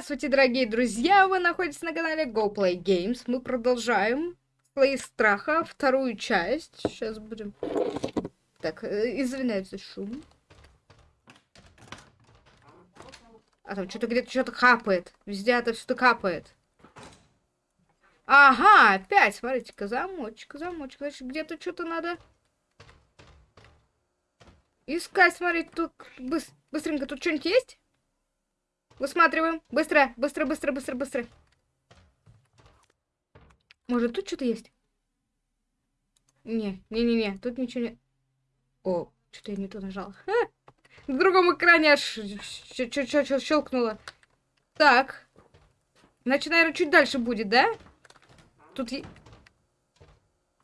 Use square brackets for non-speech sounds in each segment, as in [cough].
Здравствуйте, дорогие друзья! Вы находитесь на канале Go Play Games. Мы продолжаем свои страха, вторую часть. Сейчас будем... Так, э, извиняюсь за шум. А там что-то где-то что-то капает. Везде это что-то капает. Ага, опять, смотрите-ка, замочек, замочек. Значит, где-то что-то надо искать, смотреть. Тут быстренько, тут что-нибудь есть? Высматриваем. Быстро, быстро, быстро, быстро, быстро. Может, тут что-то есть? Не, не-не-не, тут ничего не... О, что-то я не то нажала. Ха! На другом экране аж щелкнуло. Так. Значит, наверное, чуть дальше будет, да? Тут...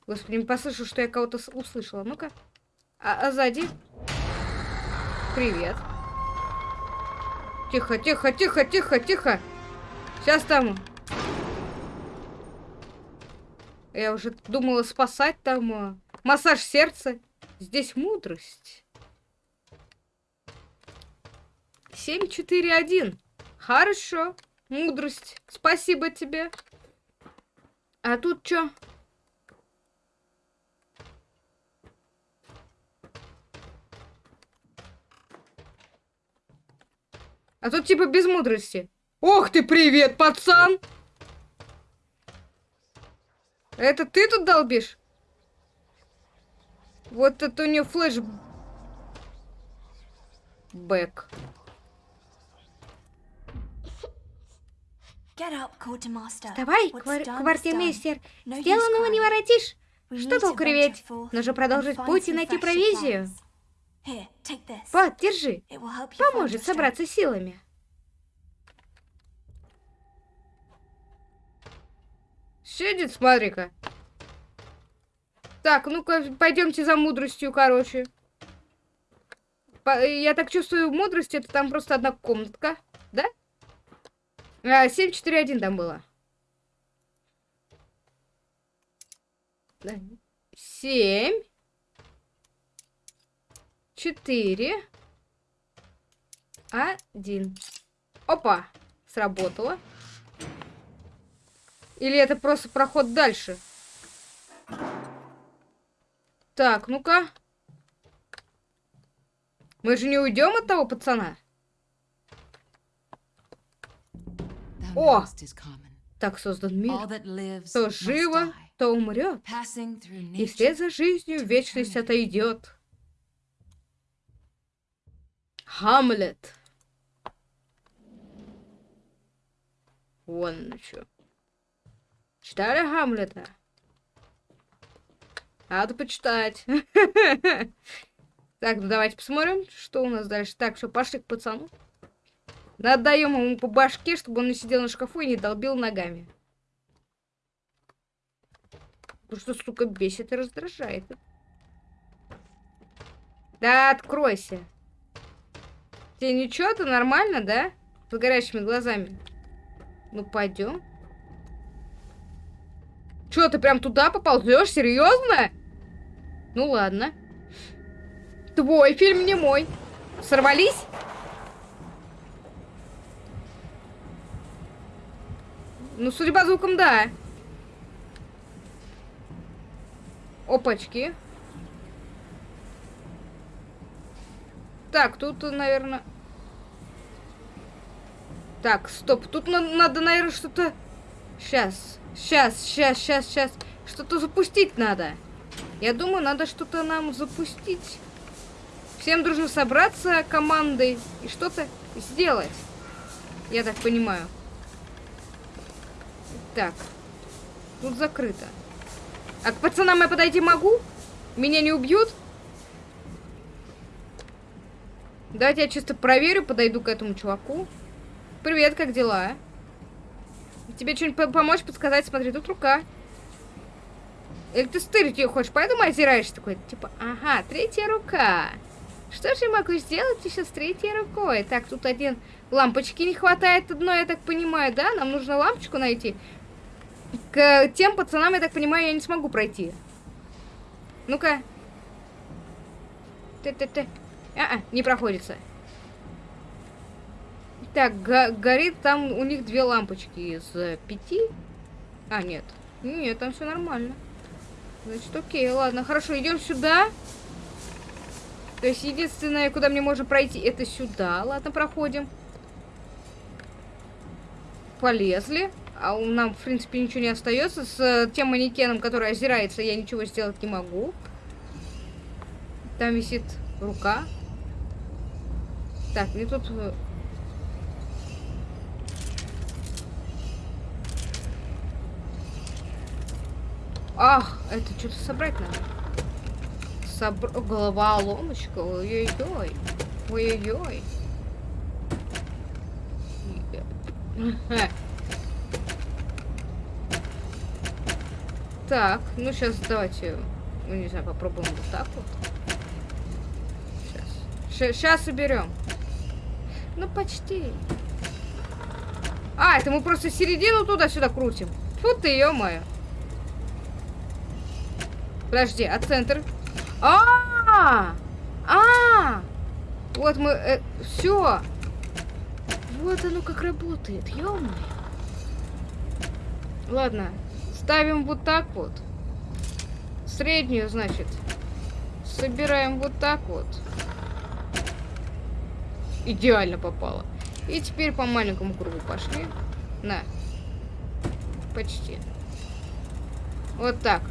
Господи, не послышал, что я кого-то услышала. Ну-ка. А, а сзади? Привет. Тихо, тихо, тихо, тихо, тихо. Сейчас там... Я уже думала спасать там э, массаж сердца. Здесь мудрость. 7-4-1. Хорошо. Мудрость. Спасибо тебе. А тут что? А тут типа без мудрости. Ох ты, привет, пацан! Это ты тут долбишь? Вот это у нее флеш... Бэк. Давай, квар квартирмейстер. Сделанного не воротишь. Что толку реветь? Нужно продолжить путь и найти провизию. Вот, держи. Поможет собраться силами. Сидит, смотри-ка. Так, ну-ка, пойдемте за мудростью, короче. По я так чувствую, мудрость это там просто одна комнатка, да? А, 7-4-1 там было. Семь четыре, один. Опа! Сработало. Или это просто проход дальше? Так, ну-ка. Мы же не уйдем от того пацана? О! Так создан мир. То живо, то умрет. И вслед за жизнью вечность отойдет. Хамлет. Вон что. Читали Хамлета? Надо почитать. [laughs] Так, ну давайте посмотрим, что у нас дальше. Так, все, пошли к пацану. Надаем ему по башке, чтобы он не сидел на шкафу и не долбил ногами. Что, сука, бесит и раздражает. Да, откройся. Тебе ничего, ты нормально, да? С горящими глазами. Ну, пойдем. Че, ты прям туда поползешь? Серьезно? Ну, ладно. Твой фильм, не мой. Сорвались? Ну, судя по звукам, да. Опачки. Так, тут, наверное... Так, стоп. Тут на надо, наверное, что-то... Сейчас, сейчас, сейчас, сейчас, сейчас. Что-то запустить надо. Я думаю, надо что-то нам запустить. Всем дружно собраться командой и что-то сделать. Я так понимаю. Так. Тут закрыто. А к пацанам я подойти могу? Меня не убьют? Давайте я чисто проверю, подойду к этому чуваку. Привет, как дела? Тебе что-нибудь помочь, подсказать? Смотри, тут рука. Или ты стырить ее хочешь, поэтому озираешься такой? Типа, ага, третья рука. Что же я могу сделать еще с третьей рукой? Так, тут один... Лампочки не хватает одной, я так понимаю, да? Нам нужно лампочку найти. К тем пацанам, я так понимаю, я не смогу пройти. Ну-ка. Ты-ты-ты. А, -а не проходится. Так, го горит там у них две лампочки из э, пяти. А, нет. Нет, там все нормально. Значит, окей, ладно, хорошо, идем сюда. То есть единственное, куда мне можно пройти, это сюда. Ладно, проходим. Полезли. А у нам, в принципе, ничего не остается. С э, тем манекеном, который озирается, я ничего сделать не могу. Там висит рука. Так, мне тут... Э, Ах, это что-то собрать надо. Собр... Голова ломочка. Ой-ой-ой. Ой-ой-ой. [laughs] Так, ну сейчас давайте, ну не знаю, попробуем вот так вот. Сейчас. Сейчас уберем. Ну почти. А, это мы просто середину туда-сюда крутим. Фу ты, ё-моё. Подожди, а центр? А, -а, -а, -а! Вот мы... Э, все. Вот оно как работает, ё. Ладно, ставим вот так вот. Среднюю, значит. Собираем вот так вот. Идеально попало. И теперь по маленькому кругу пошли. На. Почти. Вот так.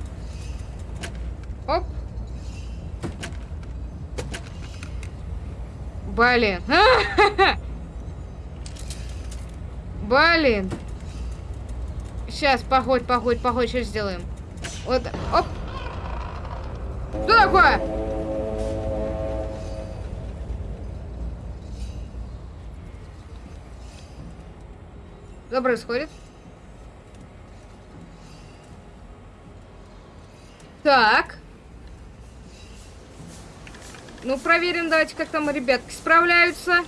Оп. Блин. [laughs] Блин. Сейчас, походь, походь, походь, что сделаем? Вот, оп. Что такое? Что происходит? Так. Ну, проверим, давайте, как там ребятки справляются.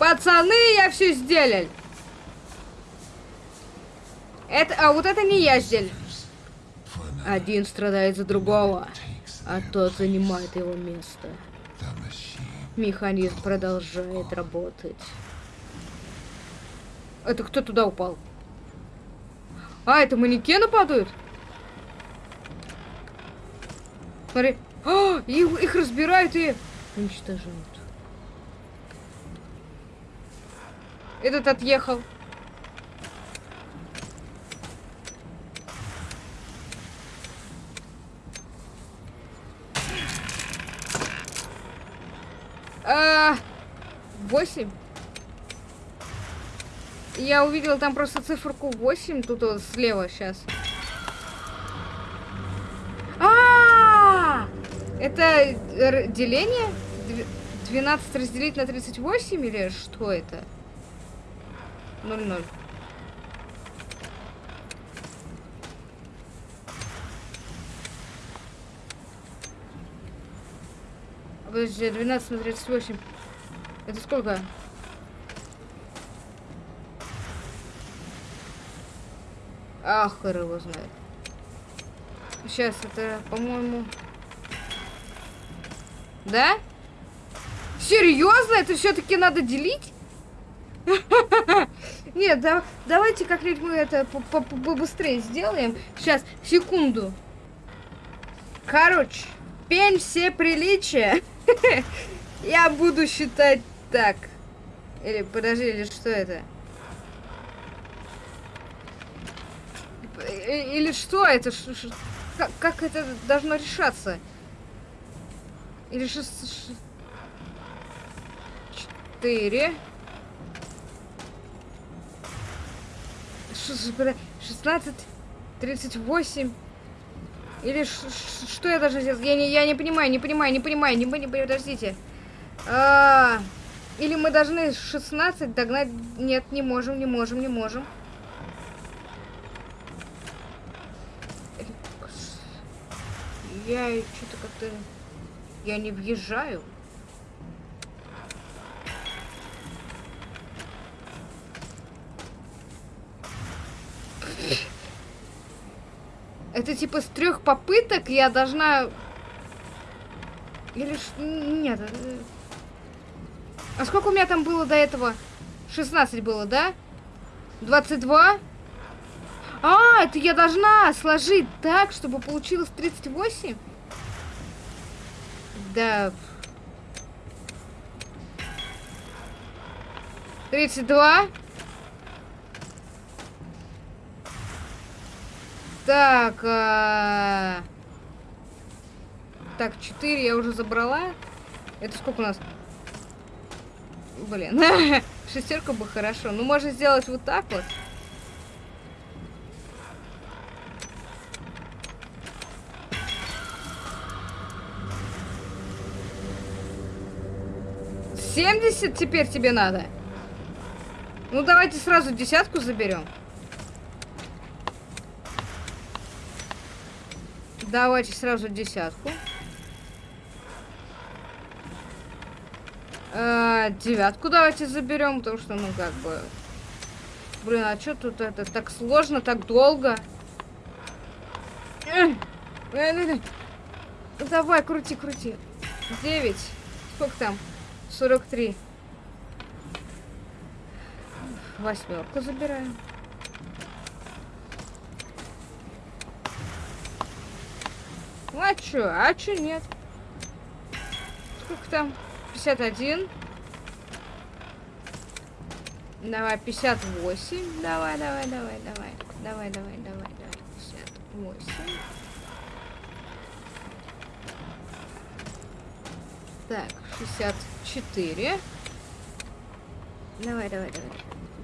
Пацаны, я все сделал. Это, а вот это не я сделал. Один страдает за другого, а тот занимает его место. Механизм продолжает работать. Это кто туда упал? А, это манекены падают? Смотри. А, их, их разбирают и уничтожают. Этот отъехал. А, восемь. Я увидела там просто циферку 8, тут вот слева сейчас. Это деление? 12 разделить на 38 или что это? 0-0. Подожди, 12 на 38. Это сколько? Ах, его знает. Сейчас, это, по-моему... Да? Серьезно? Это все-таки надо делить? [laughs] Нет, да, давайте как-нибудь мы это побыстрее сделаем. Сейчас, секунду. Короче, пень все приличия. [laughs] Я буду считать так. Или, подожди, или что это? Или что это? Как, как это должно решаться? Или шесть... Четыре. Шестнадцать. Тридцать восемь. Или что я должна сделать? Я не, я не понимаю, не понимаю, не понимаю, не понимаю, подождите. А, или мы должны 16 догнать? Нет, не можем, не можем, не можем. Я что-то как-то... Я не въезжаю. Это типа с трех попыток я должна... Или... Нет. Э, а сколько у меня там было до этого? 16 было, да? 22? А, это я должна сложить так, чтобы получилось 38? Да. 32? Так, а... Так, 4 я уже забрала. Это сколько у нас? Блин, [laughs] шестерка бы хорошо. Ну, можно сделать вот так вот. Семьдесят теперь тебе надо? Ну, давайте сразу десятку заберем. Давайте сразу десятку. Э, девятку давайте заберем, потому что, ну, как бы... Блин, а что тут это так сложно, так долго? Давай, крути, крути. Девять. Сколько там? Сорок три. Восьмерку забираем. А чё? А чё нет? Сколько там? 51. Давай, 58. Давай, давай, давай, давай. Давай, давай, давай, давай. 58. Так, 64. Давай, давай, давай.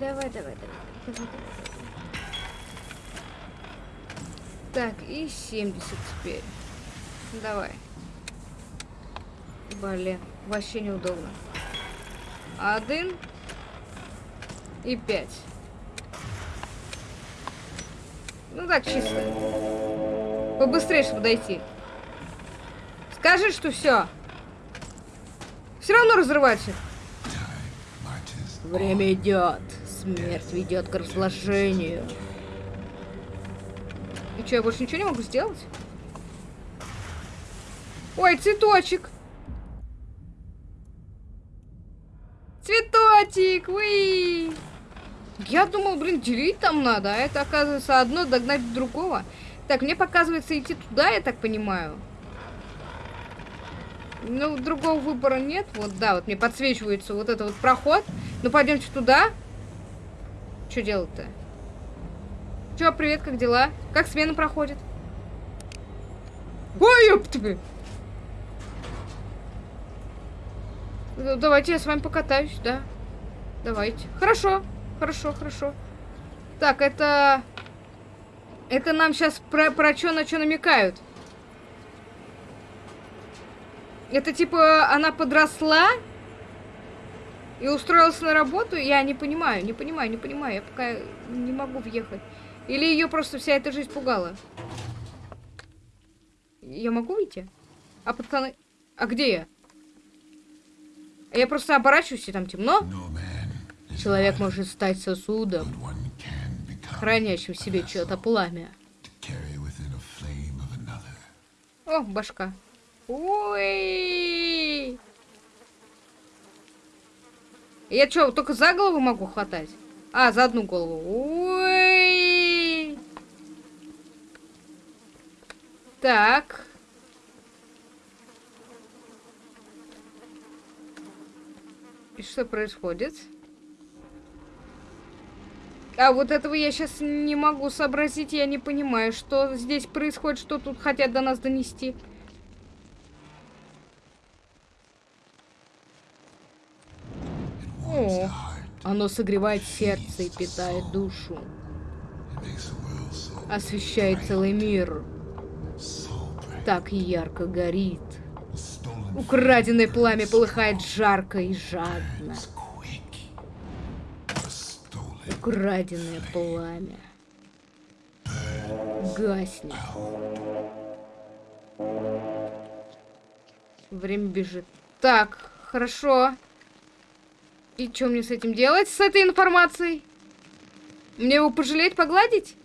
Давай, давай, давай. давай, давай. Так, и 70 теперь. Давай. Блин, вообще неудобно. Один и пять. Ну так, чисто. Побыстрее, чтобы дойти. Скажи, что все. Все равно разрывайся. Время идет. Смерть ведет к разложению. И что, я больше ничего не могу сделать? Ой, цветочек. Цветочек, вы. Я думал, блин, делить там надо, а это, оказывается, одно догнать другого. Так, мне показывается идти туда, я так понимаю. Ну, другого выбора нет. Вот, да, вот мне подсвечивается вот этот вот проход. Ну, пойдемте туда. Что делать-то? Чё, привет, как дела? Как смена проходит? Ой, ёпты! Ну, давайте я с вами покатаюсь, да. Давайте. Хорошо, хорошо, хорошо. Так, это... Это нам сейчас про, про что на что намекают? Это типа она подросла и устроилась на работу? Я не понимаю, не понимаю, не понимаю. Я пока не могу въехать. Или ее просто вся эта жизнь пугала? Я могу выйти? А пацаны... А где я? Я просто оборачиваюсь, и там темно. Человек может стать сосудом, хранящим в себе чье-то пламя. О, башка. Ой! Я что, только за голову могу хватать? А, за одну голову. Ой! Так. И что происходит? А вот этого я сейчас не могу сообразить, я не понимаю, что здесь происходит, что тут хотят до нас донести. Оно согревает сердце и питает душу. Освещает целый мир. Так ярко горит. Украденное пламя полыхает жарко и жадно. Украденное пламя. Гаснет. Время бежит. Так, хорошо. И что мне с этим делать, с этой информацией? Мне его пожалеть, погладить?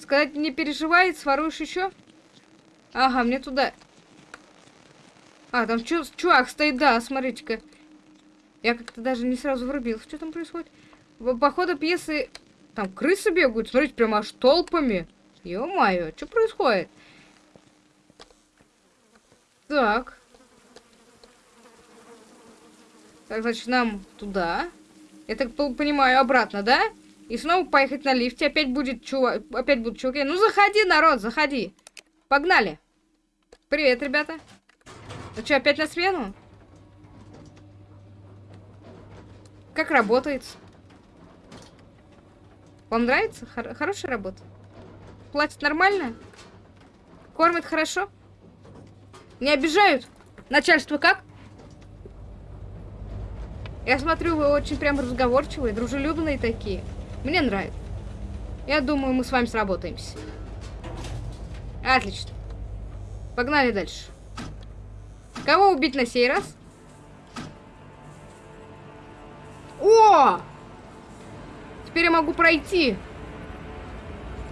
Сказать, не переживай, своруешь еще? Ага, мне туда. А, там чувак стоит, да, смотрите-ка. Я как-то даже не сразу врубился, что там происходит. По ходу пьесы там крысы бегают, смотрите, прямо аж толпами. Ё-моё, что происходит? Так. Так, значит, нам туда. Я так понимаю, обратно, да? И снова поехать на лифте. Опять будет чувак. Опять будут чуваки. Ну, заходи, народ, заходи. Погнали. Привет, ребята. Ну что, опять на смену? Как работает? Вам нравится? Хор хорошая работа? Платят нормально? Кормят хорошо? Не обижают? Начальство как? Я смотрю, вы очень прям разговорчивые, дружелюбные такие. Мне нравится. Я думаю, мы с вами сработаемся. Отлично. Погнали дальше. Кого убить на сей раз? О! Теперь я могу пройти.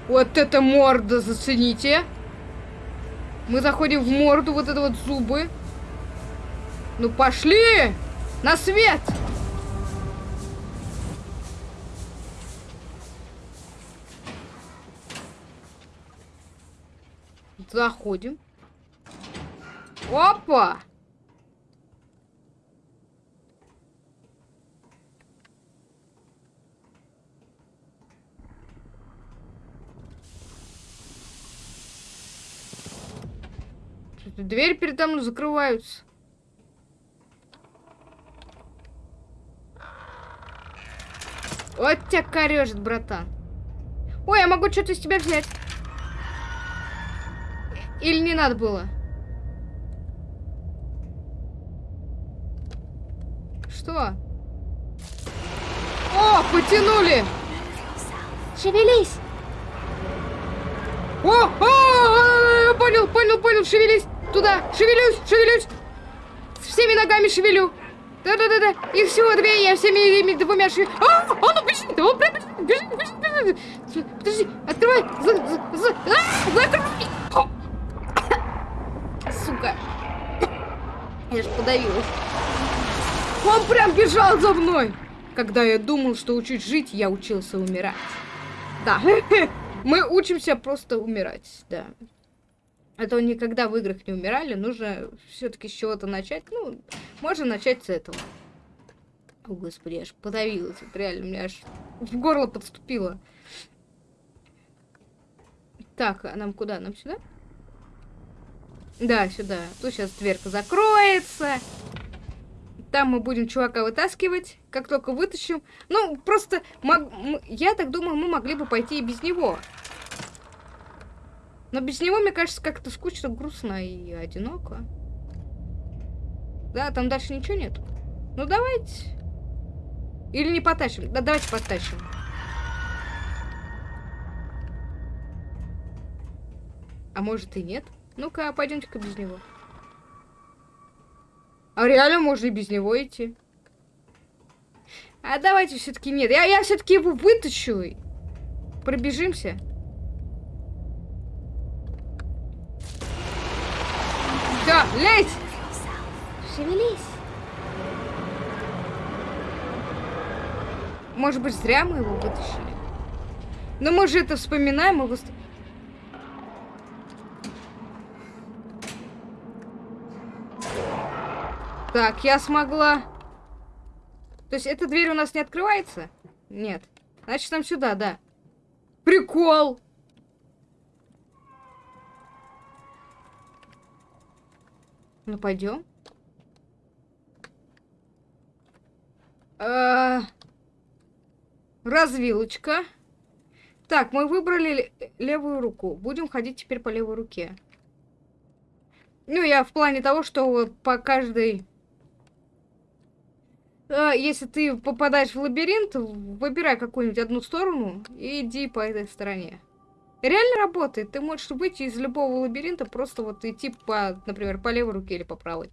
Вот это морда, зацените. Мы заходим в морду, вот это вот зубы. Ну пошли! На свет! Заходим. Опа! Дверь передо мной закрываются. Вот тебя корежит, братан. Ой, я могу что-то из тебя взять. Или не надо было? Что? О, потянули! Шевелись! О, о, о, понял, понял, понял, шевелись! Туда, шевелюсь, шевелюсь! Всеми ногами шевелю! Да-да-да-да, их всего две, я всеми этими двумя шевелю. А, он бежит, он прям бежит, бежит, бежит. Подожди, открывай, за, за, за, а, закрой! Сука. Я ж подавилась. Он прям бежал за мной. Когда я думал, что учусь жить, я учился умирать. Да, [laughs] мы учимся просто умирать, да. Это никогда в играх не умирали, нужно все-таки с чего-то начать. Ну, можно начать с этого. О, господи, я аж подавилась. Реально, мне аж в горло подступило. Так, а нам куда? Нам сюда? Да, сюда. Тут сейчас дверка закроется. Там мы будем чувака вытаскивать, как только вытащим. Ну, просто, мог... я так думаю, мы могли бы пойти и без него. Но без него, мне кажется, как-то скучно, грустно и одиноко. Да, там дальше ничего нет. Ну, давайте. Или не потащим. Да, давайте потащим. А может и нет? Ну-ка, пойдемте-ка без него. А реально можно и без него идти. А давайте все-таки нет. Я, я все-таки его вытащу. Пробежимся. Да, лезь! Шевелись. Может быть, зря мы его вытащили. Но мы же это вспоминаем, его... Так, я смогла... То есть эта дверь у нас не открывается? Нет. Значит, нам сюда, да. Прикол! Ну, пойдем. А... Развилочка. Так, мы выбрали левую руку. Будем ходить теперь по левой руке. Ну, я в плане того, что по каждой если ты попадаешь в лабиринт, выбирай какую-нибудь одну сторону и иди по этой стороне. Реально работает. Ты можешь выйти из любого лабиринта, просто вот идти по, например, по левой руке или по правой.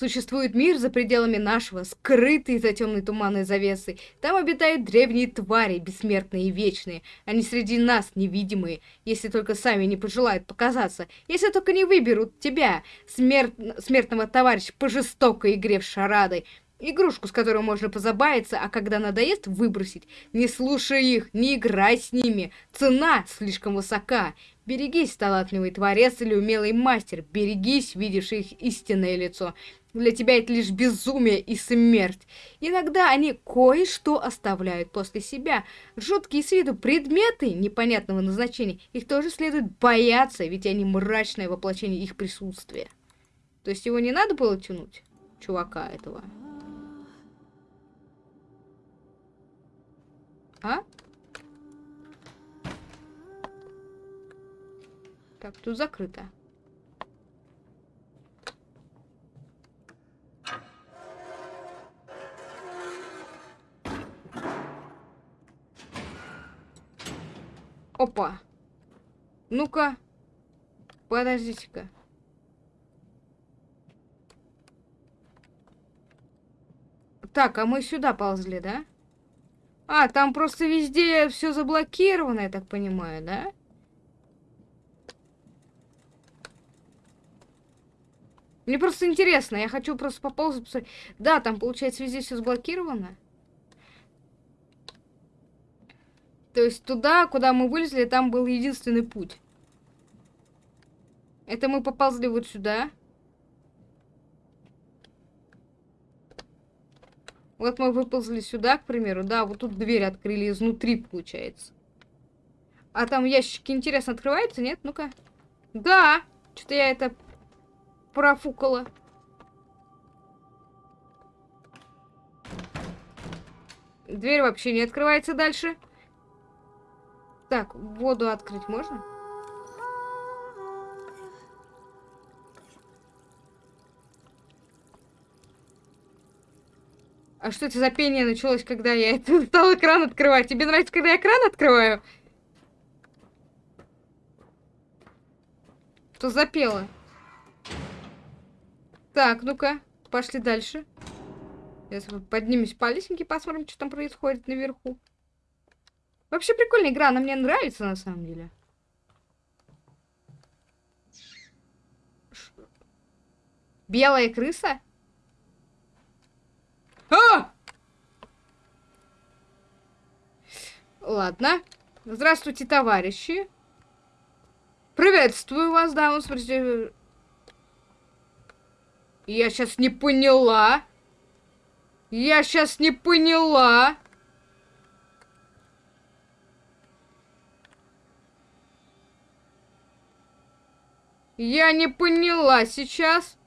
Существует мир за пределами нашего, скрытый за темной туманной завесой. Там обитают древние твари, бессмертные и вечные. Они среди нас невидимые, если только сами не пожелают показаться. Если только не выберут тебя, смерт... смертного товарища, по жестокой игре в шарады. Игрушку, с которой можно позабавиться, а когда надоест, выбросить. Не слушай их, не играй с ними. Цена слишком высока. Берегись, талантливый творец или умелый мастер. Берегись, видевший их истинное лицо. Для тебя это лишь безумие и смерть. Иногда они кое-что оставляют после себя. Жуткие с виду предметы непонятного назначения. Их тоже следует бояться, ведь они мрачное воплощение их присутствия. То есть его не надо было тянуть, чувака этого? А? Так, тут закрыто. Опа. Ну-ка. Подождите-ка. Так, а мы сюда ползли, да? А, там просто везде все заблокировано, я так понимаю, да? Мне просто интересно, я хочу просто поползать, посмотреть. Да, там, получается, везде все заблокировано. То есть туда, куда мы вылезли, там был единственный путь. Это мы поползли вот сюда. Вот мы выползли сюда, к примеру, да, вот тут дверь открыли изнутри, получается. А там ящики, интересно, открываются, нет? Ну-ка. Да! Что-то я это профукала. Дверь вообще не открывается дальше. Так, воду открыть можно? А что это за пение началось, когда я это [laughs] стал экран открывать? Тебе нравится, когда я экран открываю? Что запело? Так, ну-ка, пошли дальше. Сейчас поднимемся по лестнике, посмотрим, что там происходит наверху. Вообще прикольная игра, она мне нравится на самом деле. Белая крыса? А! Ладно. Здравствуйте, товарищи. Приветствую вас, дамы. Смотрите. Я сейчас не поняла. Я сейчас не поняла. Я не поняла сейчас.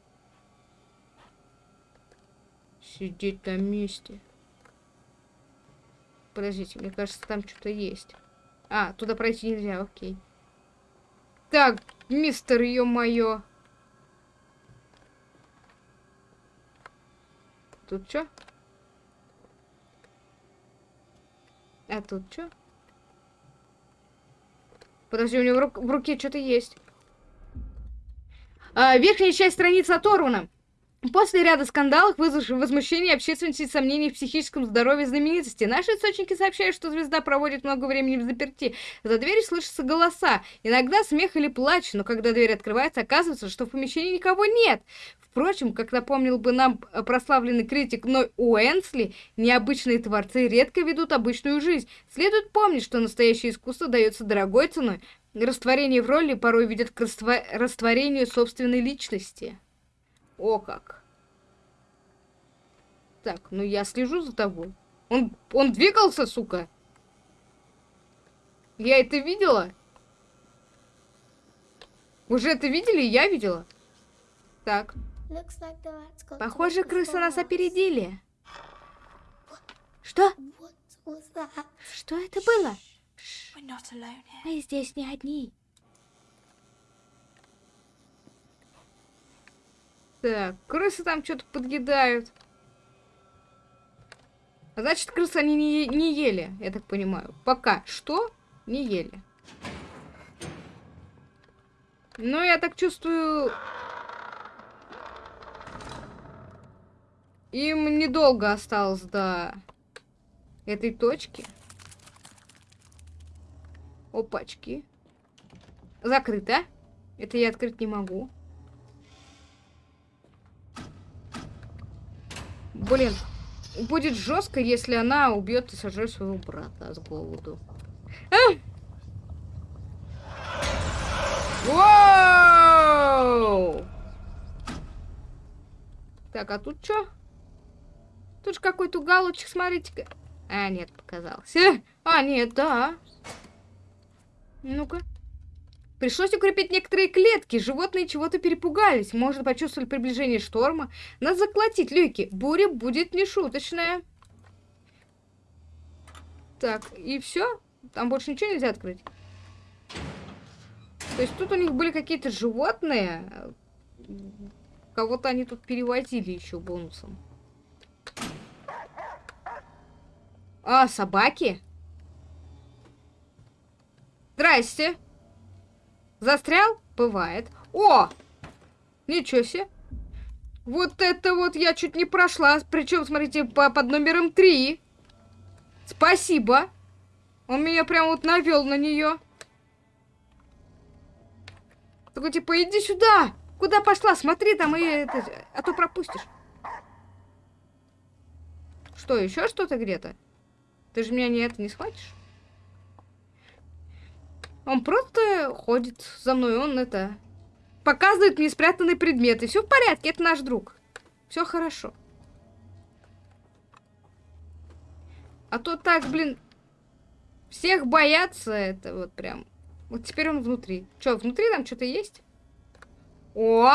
Сидеть на месте. Подождите, мне кажется, там что-то есть. А, туда пройти нельзя, окей. Так, мистер, ё-моё. Тут что? А тут что? Подожди, у него в, ру в руке что-то есть. А, верхняя часть страницы оторвана. После ряда скандалов, вызвавших возмущение общественности и сомнений в психическом здоровье знаменитости, наши источники сообщают, что звезда проводит много времени в заперти. За дверью слышатся голоса, иногда смех или плач, но когда дверь открывается, оказывается, что в помещении никого нет. Впрочем, как напомнил бы нам прославленный критик Ной Уэнсли, необычные творцы редко ведут обычную жизнь. Следует помнить, что настоящее искусство дается дорогой ценой. Растворение в роли порой ведет к растворению собственной личности. О как. Так, ну я слежу за тобой. Он, он двигался, сука. Я это видела? Уже это видели? Я видела. Так. Похоже, крысы нас опередили. Что? Что это было? Мы здесь не одни. Так, крысы там что-то подъедают. А значит, крысы они не, не ели, я так понимаю. Пока что не ели. Но я так чувствую... Им недолго осталось до этой точки. Опачки. Закрыто. Это я открыть не могу. Блин, будет жестко, если она убьет и сожрет своего брата с голоду. А! Воу! Так, а тут что? Тут же какой-то уголочек, смотрите-ка. А, нет, показался. А, нет, да. Ну-ка. Пришлось укрепить некоторые клетки. Животные чего-то перепугались. Может, почувствовали приближение шторма. Надо заколотить люки. Буря будет нешуточная. Так, и все? Там больше ничего нельзя открыть? То есть тут у них были какие-то животные. Кого-то они тут перевозили еще бонусом. А, собаки? Здрасте. Застрял? Бывает. О! Ничего себе. Вот это вот я чуть не прошла. Причем, смотрите, по, под номером 3. Спасибо. Он меня прям вот навел на нее. Такой, типа, иди сюда. Куда пошла? Смотри там, и это, а то пропустишь. Что, еще что-то где-то? Ты же меня не это не схватишь? Он просто ходит за мной, он это... Показывает мне спрятанные предметы. Все в порядке, это наш друг. Все хорошо. А то так, блин, всех боятся, это вот прям... Вот теперь он внутри. Что, внутри там что-то есть? О!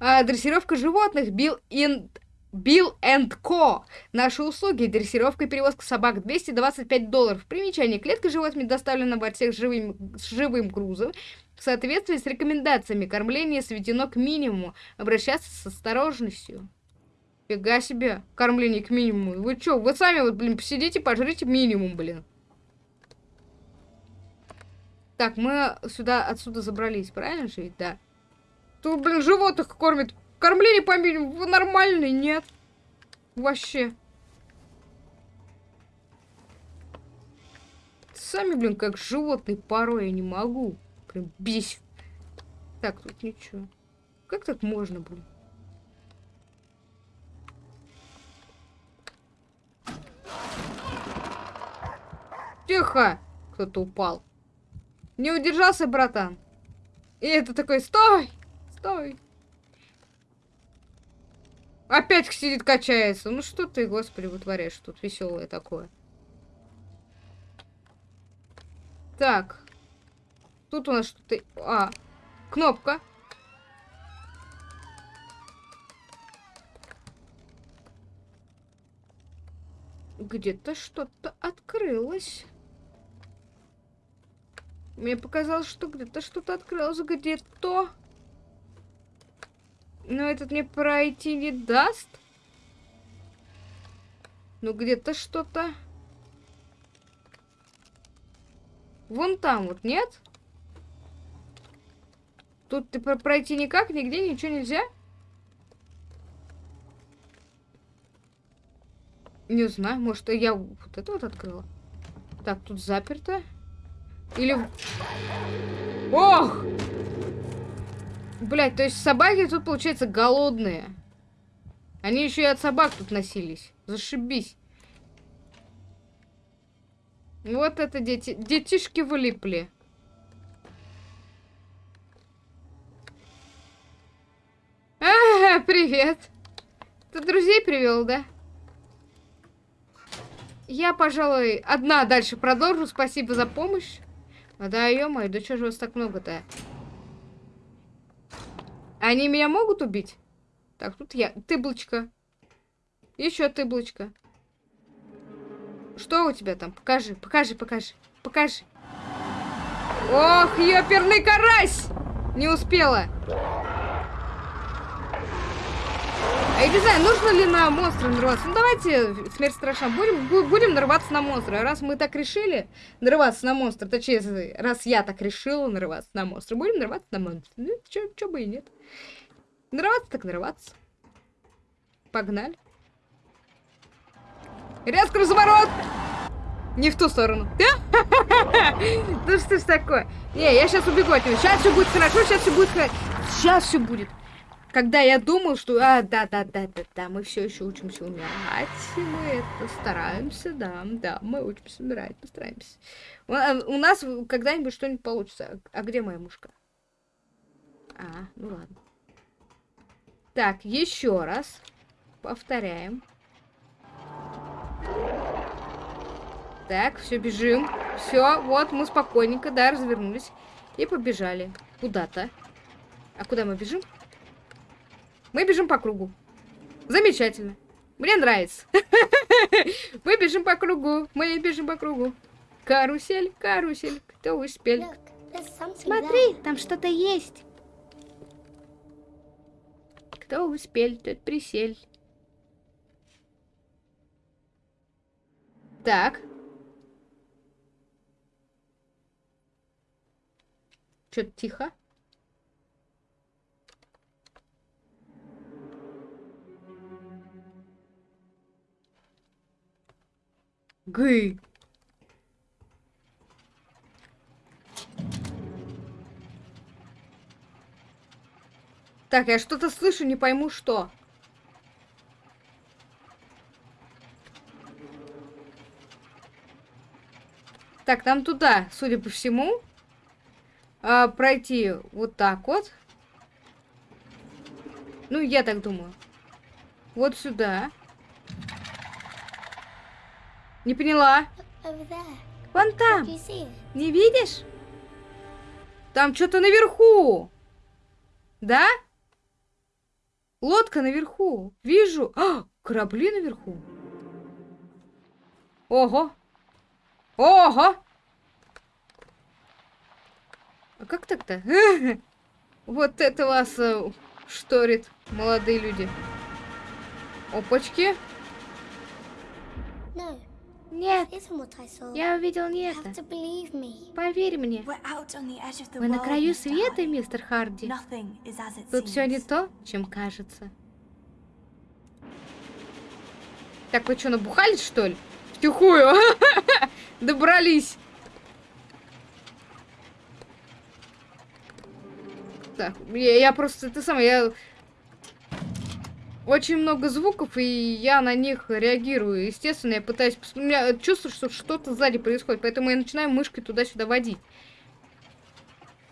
А, дрессировка животных. Билл in Bill Co. Наши услуги. Дрессировка и перевозка собак 225 долларов. Примечание. Клетка животными доставлена в отсек с живым, с живым грузом. В соответствии с рекомендациями кормление сведено к минимуму. Обращаться с осторожностью. Фига себе. Кормление к минимуму. Вы что, вы сами вот, блин, посидите, пожрите минимум, блин. Так, мы сюда, отсюда забрались, правильно же ведь? Да. Тут, блин, животных кормят Кормление по минимуму нормальный, нет. Вообще. Сами, блин, как животные порой я не могу. Прям бесит. Так, тут ничего. Как так можно, блин? Тихо! Кто-то упал. Не удержался, братан. И это такой, стой! Стой! Опять сидит, качается. Ну что ты, господи, вытворяешь тут веселое такое. Так. Тут у нас что-то... А, кнопка. Где-то что-то открылось. Мне показалось, что где-то что-то открылось. Где-то... Но этот мне пройти не даст. Ну, где-то что-то... Вон там вот, нет? Тут ты пройти никак, нигде ничего нельзя? Не знаю, может, я вот это вот открыла? Так, тут заперто. Или... Ох! Блять, то есть собаки тут, получается, голодные. Они еще и от собак тут носились. Зашибись. Вот это дети. Детишки вылипли. А, привет. Ты друзей привел, да? Я, пожалуй, одна дальше продолжу. Спасибо за помощь. А да, ё-моё, да что же вас так много-то? Они меня могут убить? Так, тут я. Тыблочка. Еще тыблочка. Что у тебя там? Покажи, покажи, покажи, покажи. Ох, ёперный карась! Не успела. Я не знаю, нужно ли на монстра нарываться. Ну, давайте, смерть страшна. Будем, будем нарываться на монстра. Раз мы так решили нарываться на монстра, точнее, раз я так решила нарываться на монстра, будем нарываться на монстра. Ну, чё, чё бы и нет. Нарываться так нарываться. Погнали. Резко разворот! Не в ту сторону. [laughs] Ну что ж такое? Не, я сейчас убегу от него. Сейчас все будет хорошо, сейчас все будет хорошо. Сейчас все будет. Когда я думал, что, а, да, да, да, да, да, мы все еще учимся умирать, мы это стараемся, да, да, мы учимся умирать, постараемся. А, у нас когда-нибудь что-нибудь получится. А где моя мушка? А, ну ладно. Так, еще раз. Повторяем. Так, все, бежим. Все, вот мы спокойненько, да, развернулись. И побежали. Куда-то. А куда мы бежим? Мы бежим по кругу. Замечательно. Мне нравится. [laughs] Мы бежим по кругу. Мы бежим по кругу. Карусель, карусель. Кто успел? Смотри, там что-то есть. Кто успел, тот присель. Так. Что-то тихо. Гы. Так, я что-то слышу, не пойму что. Так, нам туда, судя по всему, а, пройти вот так вот. Ну, я так думаю. Вот сюда. Не поняла. Вон там. Не видишь? Там что-то наверху. Да? Лодка наверху. Вижу. А, корабли наверху. Ого. Ого. А как так-то? [laughs] Вот это вас э, шторит, молодые люди. Опачки. Нет, я увидел не это. Поверь мне. Мы на краю света, мистер Харди. Тут все не то, чем кажется. Так, вы что, набухались, что ли? Втихую. [laughs] Добрались. Так, я, я просто, ты сам, я очень много звуков, и я на них реагирую. Естественно, я пытаюсь... У меня чувство, что что-то сзади происходит, поэтому я начинаю мышкой туда-сюда водить.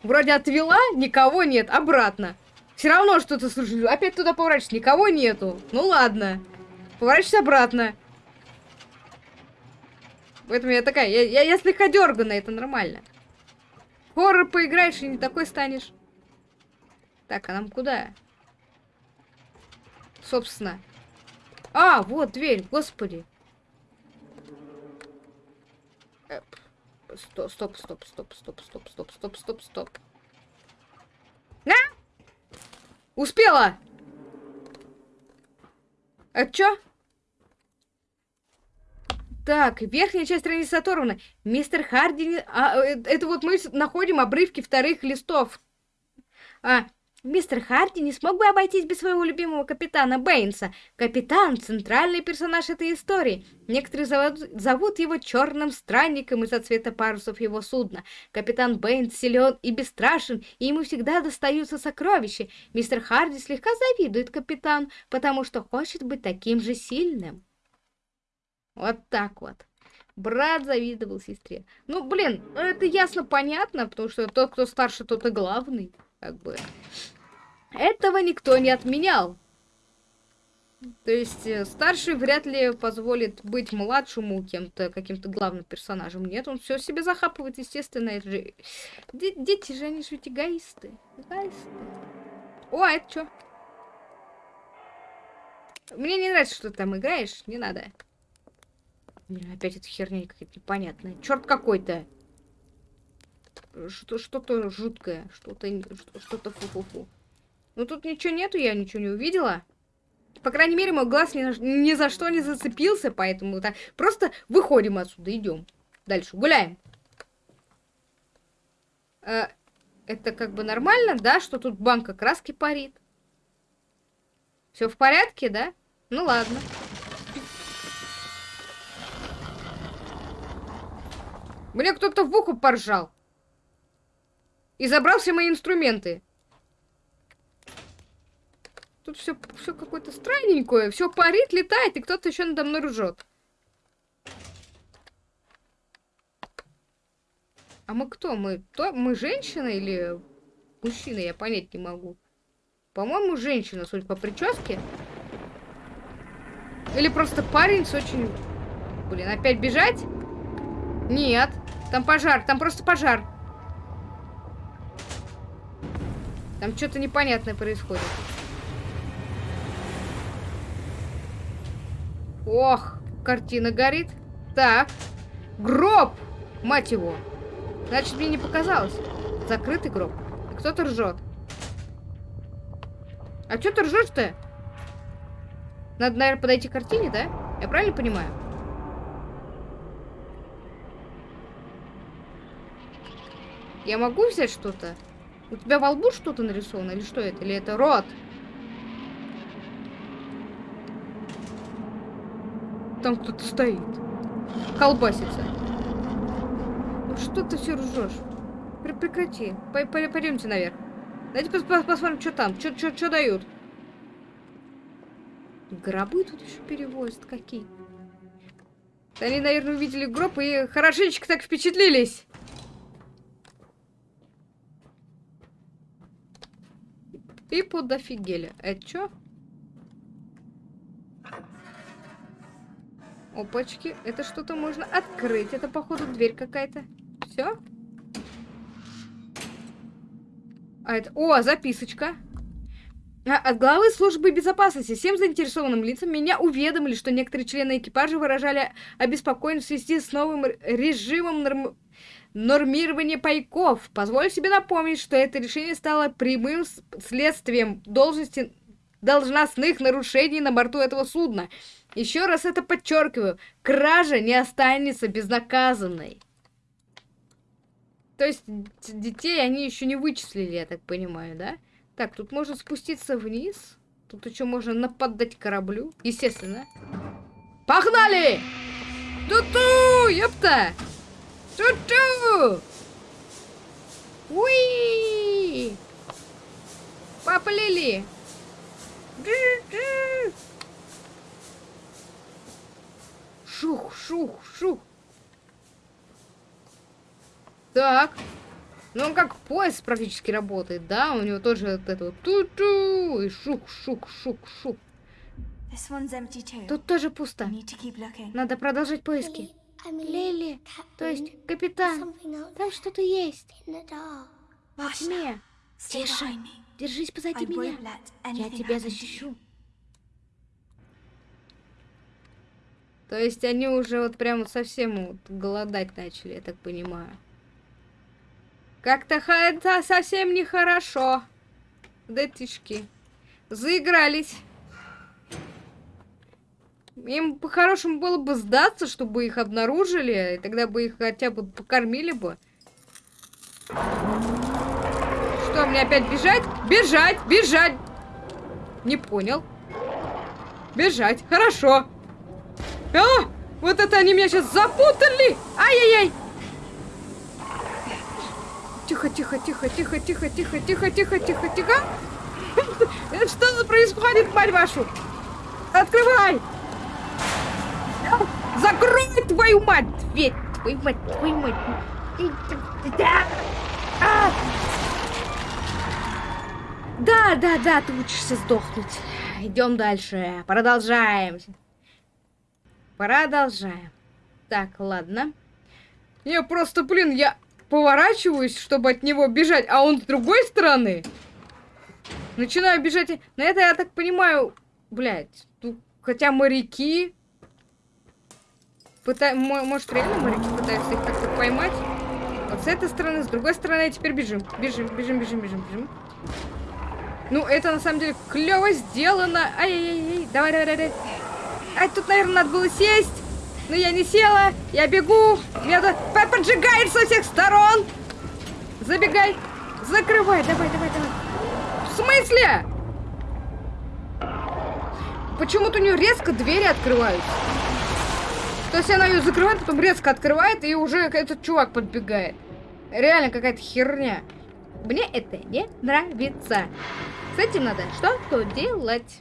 Вроде отвела, никого нет, обратно. Все равно что-то слышу. Опять туда поворачиваюсь, никого нету. Ну ладно. Поворачиваюсь обратно. Поэтому я такая, я, я, я слегка дерганая, это нормально. Хоррор поиграешь и не такой станешь. Так, а нам куда? Собственно. А, вот дверь, господи. Стоп, стоп, стоп, стоп, стоп, стоп, стоп, стоп, стоп, стоп. А? Успела! Это что? Так, верхняя часть страницы оторвана. Мистер Харди... А, это вот мы находим обрывки вторых листов. А, Мистер Харди не смог бы обойтись без своего любимого капитана Бэйнса. Капитан — центральный персонаж этой истории. Некоторые зовут, его черным странником из-за цвета парусов его судна. Капитан Бэйнс силен и бесстрашен, и ему всегда достаются сокровища. Мистер Харди слегка завидует капитану, потому что хочет быть таким же сильным. Вот так вот. Брат завидовал сестре. Ну, блин, это ясно понятно, потому что тот, кто старше, тот и главный. Как бы. Этого никто не отменял. То есть э, старший вряд ли позволит быть младшему кем-то, каким-то главным персонажем. Нет, он все себе захапывает, естественно. Это же... Дети же, они же ведь эгоисты. Эгоисты. О, а это что? Мне не нравится, что ты там играешь. Не надо. Блин, опять эта херня какая-то непонятная. Черт какой-то что-то жуткое, что-то что-то фу-фу-фу. Ну тут ничего нету, я ничего не увидела. По крайней мере, мой глаз ни, ни за что не зацепился, поэтому так просто выходим отсюда, идем. Дальше, гуляем. Э, это как бы нормально, да, что тут банка краски парит? Все в порядке, да? Ну ладно. Мне кто-то в ухо поржал. И забрал все мои инструменты. Тут все, все какое-то странненькое. Все парит, летает, и кто-то еще надо мной ржет. А мы кто? Мы, то, мы женщина или мужчина? Я понять не могу. По-моему, женщина, судя по прическе. Или просто парень с очень... Блин, опять бежать? Нет. Там пожар, там просто пожар. Там что-то непонятное происходит. Ох, картина горит. Так. Гроб! Мать его. Значит, мне не показалось. Закрытый гроб. Кто-то ржет. А что ты ржешь-то? Надо, наверное, подойти к картине, да? Я правильно понимаю? Я могу взять что-то? У тебя во лбу что-то нарисовано? Или что это? Или это рот? Там кто-то стоит. Колбасится. Ну что ты все ржешь? Прекрати. Пойдемте наверх. Давайте пос пос посмотрим, что там. Что дают. Гробы тут еще перевозят какие. Они, наверное, увидели гроб и хорошенечко так впечатлились. И подофигели. Это что? Опачки, это что-то можно открыть. Это, походу, дверь какая-то. Все? А это... О, записочка. А, от главы службы безопасности всем заинтересованным лицам меня уведомили, что некоторые члены экипажа выражали обеспокоенность в связи с новым режимом норм... нормирования пайков. Позволю себе напомнить, что это решение стало прямым следствием должности должностных нарушений на борту этого судна. Еще раз это подчеркиваю, кража не останется безнаказанной. То есть детей они еще не вычислили, я так понимаю, да? Так, тут можно спуститься вниз. Тут еще можно нападать кораблю. Естественно. Погнали! Ту-ту! Ёпта! Ту-ту! Уи! Поплыли! Шух, шух, шух. Так. Ну, он как поезд практически работает, да? У него тоже вот это вот ту-ту и шук-шук-шук-шук. Тут тоже пусто. Надо продолжать поиски. Лили, то есть капитан, там что-то есть. Во тьме. Тише, держись позади меня. Я тебя защищу. То есть они уже вот прям совсем вот голодать начали, я так понимаю. Как-то это совсем нехорошо. Детишки. Заигрались. Им по-хорошему было бы сдаться, чтобы их обнаружили, и тогда бы их хотя бы покормили бы. Что, мне опять бежать? Бежать, бежать! Не понял. Бежать, хорошо. А, вот это они меня сейчас запутали! Ай-яй-яй! Тихо, тихо, тихо, тихо, тихо, тихо, тихо, тихо, тихо, тихо. [laughs] Что за происходит, мать вашу? Открывай! Закрой твою мать! Дверь! Твою мать, твою мать! Да, да, да, ты учишься сдохнуть. Идем дальше. Продолжаем. Продолжаем. Так, ладно. Я просто, блин, я поворачиваюсь, чтобы от него бежать, а он с другой стороны. Начинаю бежать. На это я так понимаю, блядь, хотя моряки... Пыта... Может, реально моряки пытаются их как-то поймать? Вот с этой стороны, с другой стороны, теперь бежим. Бежим, бежим, бежим, бежим, бежим. Ну, это на самом деле клево сделано. Ай-яй-яй, давай, давай, давай. Ай, тут, наверное, надо было сесть. Но я не села, я бегу, меня поджигает со всех сторон. Забегай, закрывай, давай, давай, давай. В смысле? Почему-то у нее резко двери открываются. То есть она ее закрывает, потом резко открывает, и уже этот чувак подбегает. Реально какая-то херня. Мне это не нравится. С этим надо что-то делать.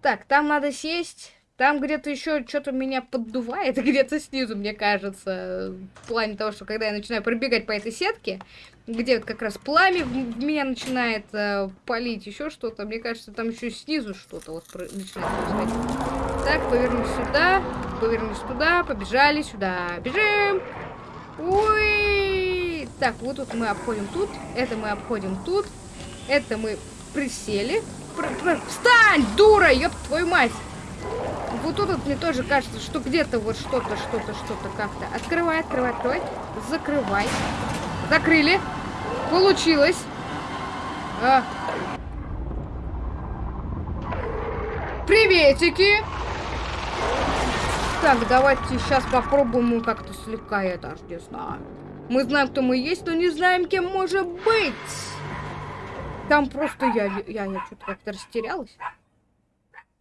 Так, там надо сесть. Там где-то еще что-то меня поддувает, [laughs] где-то снизу, мне кажется, в плане того, что когда я начинаю пробегать по этой сетке, где вот как раз пламя в меня начинает э, палить, еще что-то, мне кажется, там еще снизу что-то вот про начинает происходить. Так, повернусь сюда, повернусь туда, побежали сюда, бежим! Ой! Так, вот тут мы обходим тут, это мы обходим тут, это мы присели. Пр -пр Встань, дура, ёб твою мать! Вот тут вот мне тоже кажется, что где-то вот что-то, что-то, что-то как-то. Открывай, открывай, открывай. Закрывай. Закрыли. Получилось. А. Приветики. Так, давайте сейчас попробуем как-то слегка, я даже не знаю. Мы знаем, кто мы есть, но не знаем, кем может быть. Там просто я, я, я что-то как-то растерялась.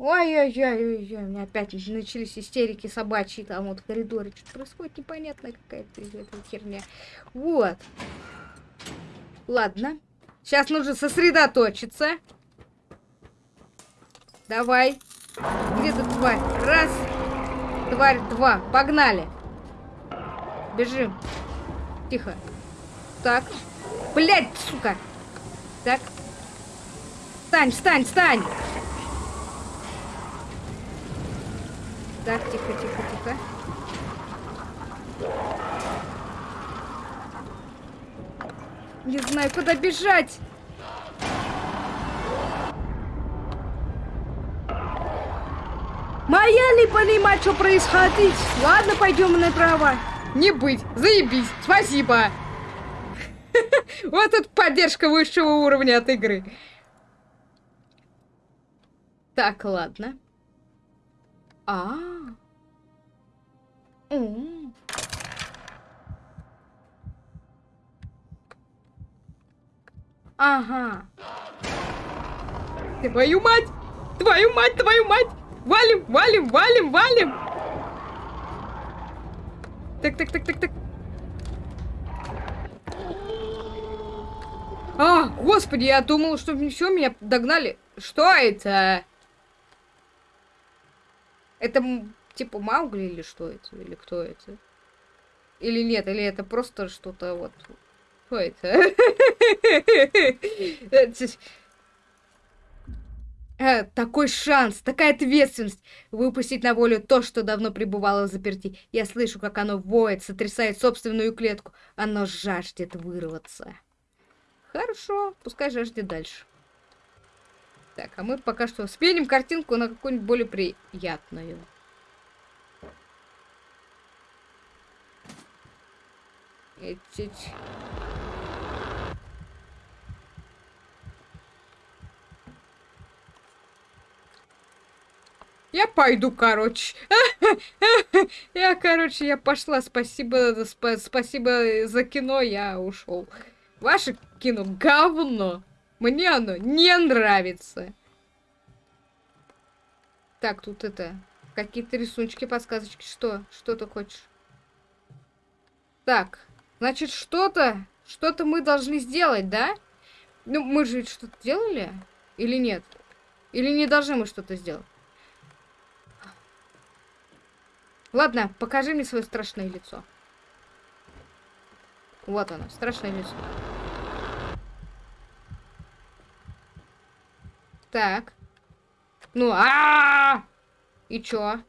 Ой-ой-ой, у меня опять начались истерики собачьи там вот в коридоре. Что-то происходит непонятная какая-то эта херня. Вот. Ладно. Сейчас нужно сосредоточиться. Давай. Где ты, тварь? Раз. Тварь, два. Погнали. Бежим. Тихо. Так. Блять, сука. Так. Встань, встань, встань. Так, тихо, тихо, тихо. Не знаю, куда бежать. Моя не понимать, что происходит. Ладно, пойдем направо. Не быть. Заебись. Спасибо. Вот тут поддержка высшего уровня от игры. Так, ладно. А. -а. Ага. Твою мать! Твою мать, твою мать! Валим, валим, валим, валим! Так, так, так, так, так. А, господи, я думал, что все, меня догнали. Что это? Это типа Маугли или что это? Или кто это? Или нет? Или это просто что-то вот... Что это? Э, такой шанс, такая ответственность выпустить на волю то, что давно пребывало в заперти. Я слышу, как оно воет, сотрясает собственную клетку. Оно жаждет вырваться. Хорошо, пускай жаждет дальше. Так, а мы пока что сменим картинку на какую-нибудь более приятную. Этить. Я пойду, короче. [laughs] Я, короче, я пошла. Спасибо, сп спасибо за кино, я ушел. Ваше кино говно. Мне оно не нравится. Так, тут это... Какие-то рисуночки, подсказочки. Что? Что ты хочешь? Так, значит, что-то... Что-то мы должны сделать, да? Ну, мы же что-то делали? Или нет? Или не должны мы что-то сделать? Ладно, покажи мне свое страшное лицо. Вот оно, страшное лицо. Так. Ну, а, -а, -а, И чё?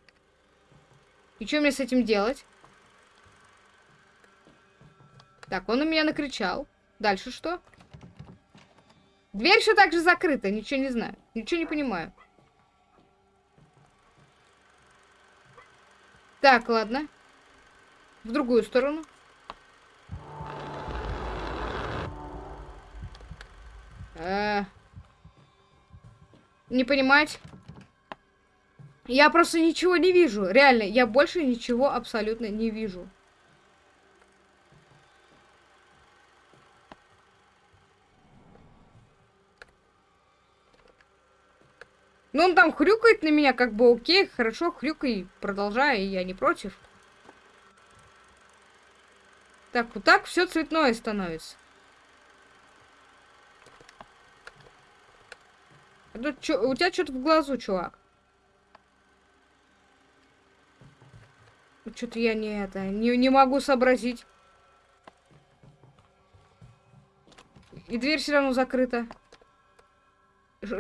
И чё мне с этим делать? Так, он на меня накричал. Дальше что? Дверь все так же закрыта, ничего не знаю. Ничего не понимаю. Так, ладно. В другую сторону. Э не понимать. Я просто ничего не вижу. Реально, я больше ничего абсолютно не вижу. Ну, он там хрюкает на меня, как бы окей, хорошо, хрюкай, продолжай, я не против. Так, вот так все цветное становится. Тут чё, у тебя что-то в глазу, чувак. Что-то я не это, не, не могу сообразить. И дверь все равно закрыта.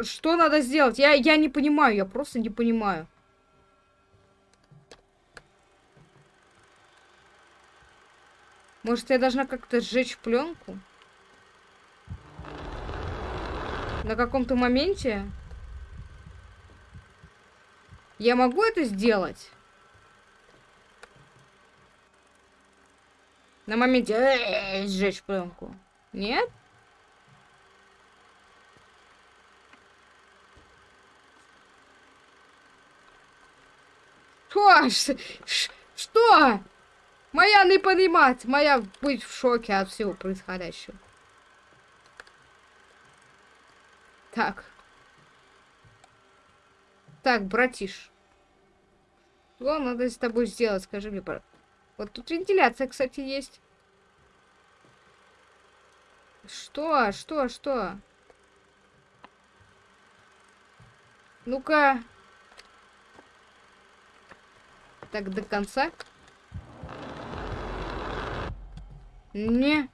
Что надо сделать? Я, я не понимаю, я просто не понимаю. Может, я должна как-то сжечь пленку? На каком-то моменте? Я могу это сделать? На моменте э, сжечь пленку. Нет? Что? Что? Моя не понимать, моя быть в шоке от всего происходящего. Так. Так, братиш. Что надо с тобой сделать, скажи мне, пожалуйста. Вот тут вентиляция, кстати, есть. Что? Что? Что? Ну-ка. Так, до конца. Не.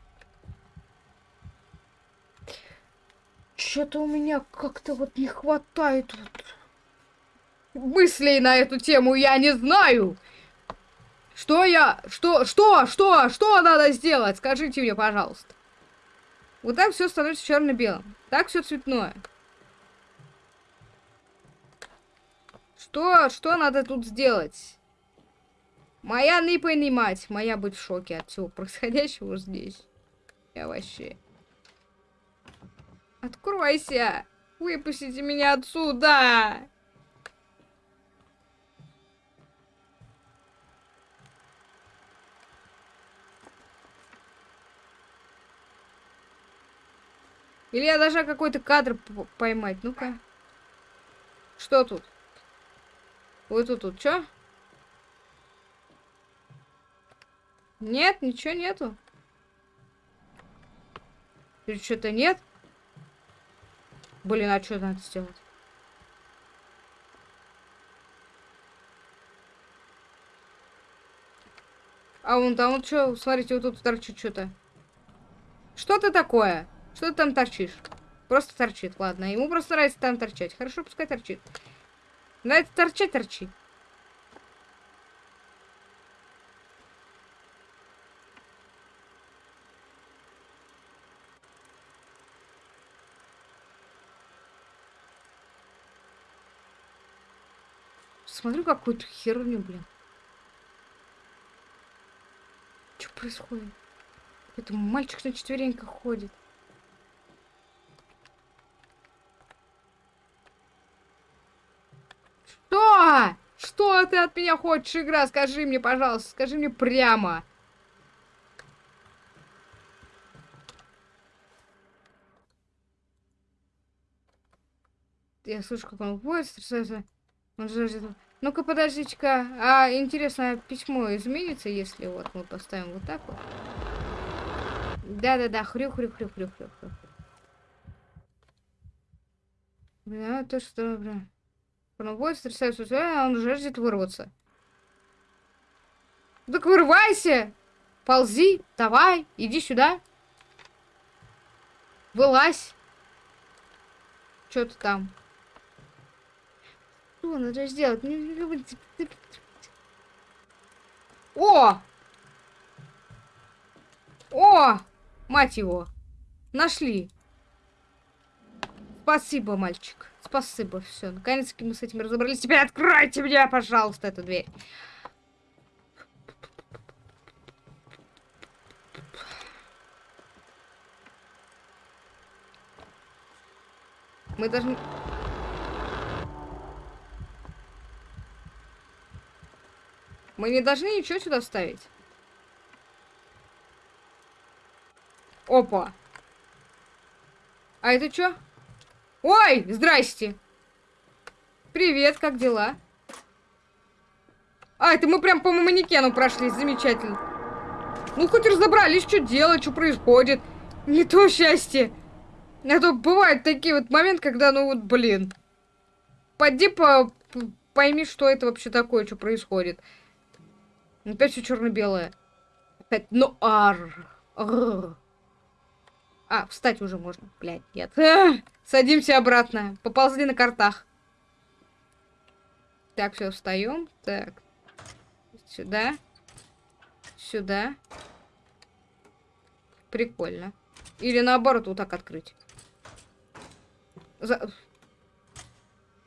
Что-то у меня как-то вот не хватает вот мыслей на эту тему, я не знаю. Что я... Что? Что? Что? Что надо сделать? Скажите мне, пожалуйста. Вот так все становится черно-белым. Так все цветное. Что? Что надо тут сделать? Моя не понимать. Моя быть в шоке от всего происходящего здесь. Я вообще... Откройся! Выпустите меня отсюда! Или я должна какой-то кадр поймать. Ну-ка. Что тут? Вот тут, тут, что? Нет, ничего нету. Или что-то нет? Блин, а что надо сделать? А вон там вот что, смотрите, вот тут торчит что-то. Что это такое? Что ты там торчишь? Просто торчит, ладно. Ему просто нравится там торчать. Хорошо, пускай торчит. Нравится торчать, торчи. Смотрю какую-то херню, блин. Что происходит? Это мальчик на четвереньках ходит. Что? Что ты от меня хочешь, игра? Скажи мне, пожалуйста, скажи мне прямо. Я слышу, как он будет стрессуется. Он же... Ну-ка, подождите-ка. А, интересно, письмо изменится, если вот мы поставим вот так вот? Да-да-да, хрю-хрю-хрю-хрю-хрю. Да, то что, бля. Пробует, стрясается, а он жаждет вырваться. Так вырывайся! Ползи, давай, иди сюда. Вылазь. Что ты там? Что надо сделать? О! О! Мать его! Нашли. Спасибо, мальчик. Спасибо, все. Наконец-таки мы с этим разобрались. Теперь откройте мне, пожалуйста, эту дверь. Мы должны... Мы не должны ничего сюда ставить. Опа. А это что? Ой, здрасте. Привет, как дела? А, это мы прям по манекену прошли, замечательно. Ну, хоть разобрались, что делать, что происходит. Не то счастье. А то бывают такие вот моменты, когда, ну вот, блин. Пойди по... пойми, что это вообще такое, что происходит. Опять все черно-белое. Опять, ну, ар. ар. А, встать уже можно. Блядь, нет. А, [laughs] садимся обратно. Поползли на картах. Так, все, встаем. Так. Сюда. Сюда. Прикольно. Или наоборот, вот так открыть. За...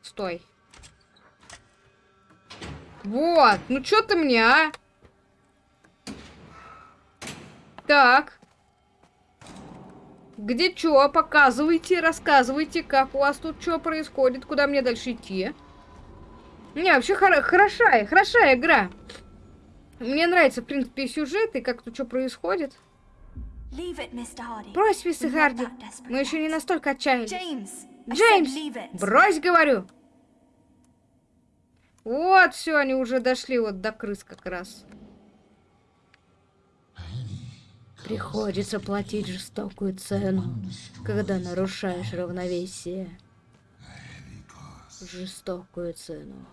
Стой. Вот. Ну что ты мне, а? Так. Где что? Показывайте, рассказывайте, как у вас тут что происходит, куда мне дальше идти. Не, вообще хор хорошая, хорошая игра. Мне нравится, в принципе, сюжет и как тут что происходит. Брось, мистер Харди. Мы еще не настолько отчаялись. Джеймс, брось, говорю. Вот, все, они уже дошли вот до крыс как раз. Приходится платить жестокую цену, когда нарушаешь равновесие. Жестокую цену.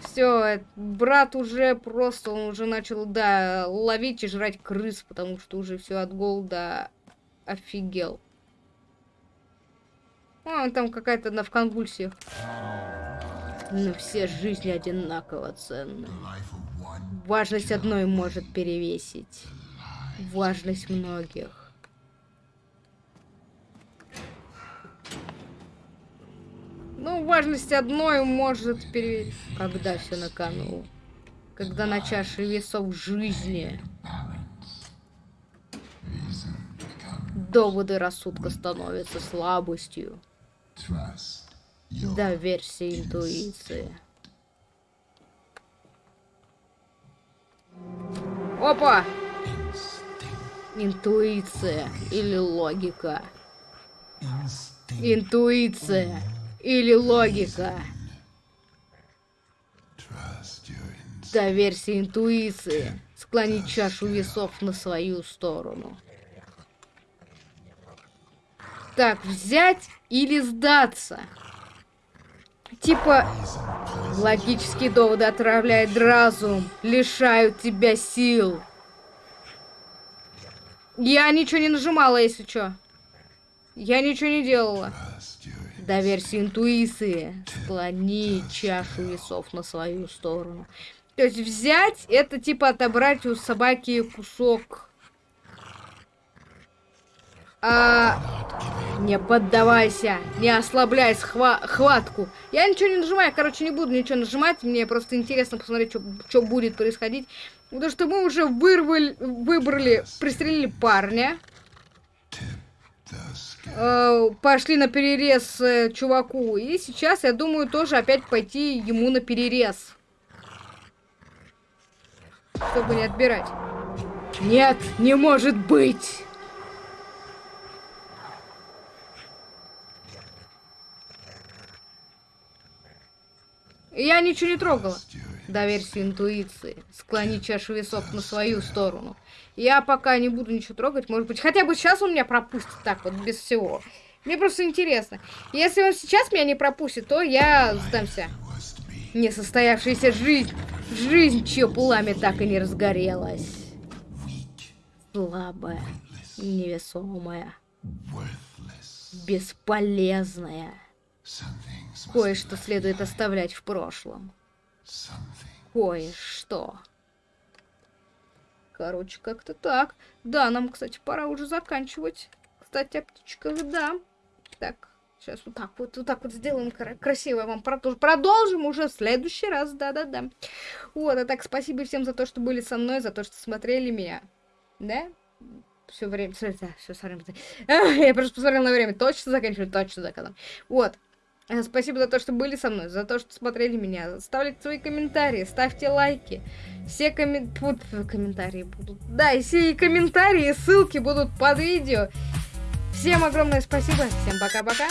Все, брат уже просто, он уже начал, да, ловить и жрать крыс, потому что уже все от голода офигел. А, он там какая-то одна в конвульсиях. Но все жизни одинаково ценны. Важность одной может перевесить. Важность многих. Ну, важность одной может перевесить. Когда все на кону. Когда на чаше весов жизни. Доводы рассудка становятся слабостью. Доверься интуиции. Опа! Интуиция или логика? Интуиция или логика? Доверься интуиции. Склонить чашу весов на свою сторону. Так, взять или сдаться? Типа, логические доводы отравляют разум, лишают тебя сил. Я ничего не нажимала, если что. Я ничего не делала. Доверься интуиции. Склони чашу весов на свою сторону. То есть взять, это типа отобрать у собаки кусок а, не поддавайся, не ослабляй схва хватку. Я ничего не нажимаю, короче, не буду ничего нажимать. Мне просто интересно посмотреть, что будет происходить. Потому что мы уже вырвали, выбрали, пристрелили парня. Э, пошли на перерез э, чуваку. И сейчас, я думаю, тоже опять пойти ему на перерез. Чтобы не отбирать. Нет, не может быть! Я ничего не трогала. Доверься интуиции. Склони чашу весов на свою сторону. Я пока не буду ничего трогать. Может быть, хотя бы сейчас он меня пропустит так вот, без всего. Мне просто интересно. Если он сейчас меня не пропустит, то я сдамся. Несостоявшаяся жизнь. Жизнь, чье пламя так и не разгорелась. Слабая, невесомая, бесполезная. Кое-что следует оставлять в прошлом. Кое-что. Короче, как-то так. Да, нам, кстати, пора уже заканчивать. Кстати, о птичках, да. Так, сейчас вот так вот, вот так вот сделаем красиво вам продолжим. Продолжим уже в следующий раз, да-да-да. Вот, а так, спасибо всем за то, что были со мной, за то, что смотрели меня. Да? Все время, все, все, все. Я просто посмотрел на время. Точно заканчиваю, точно заканчиваю. Вот. Э, спасибо за то, что были со мной, за то, что смотрели меня. Ставьте свои комментарии, ставьте лайки. Все коммен... комментарии будут. Да, и все комментарии, ссылки будут под видео. Всем огромное спасибо, всем пока-пока.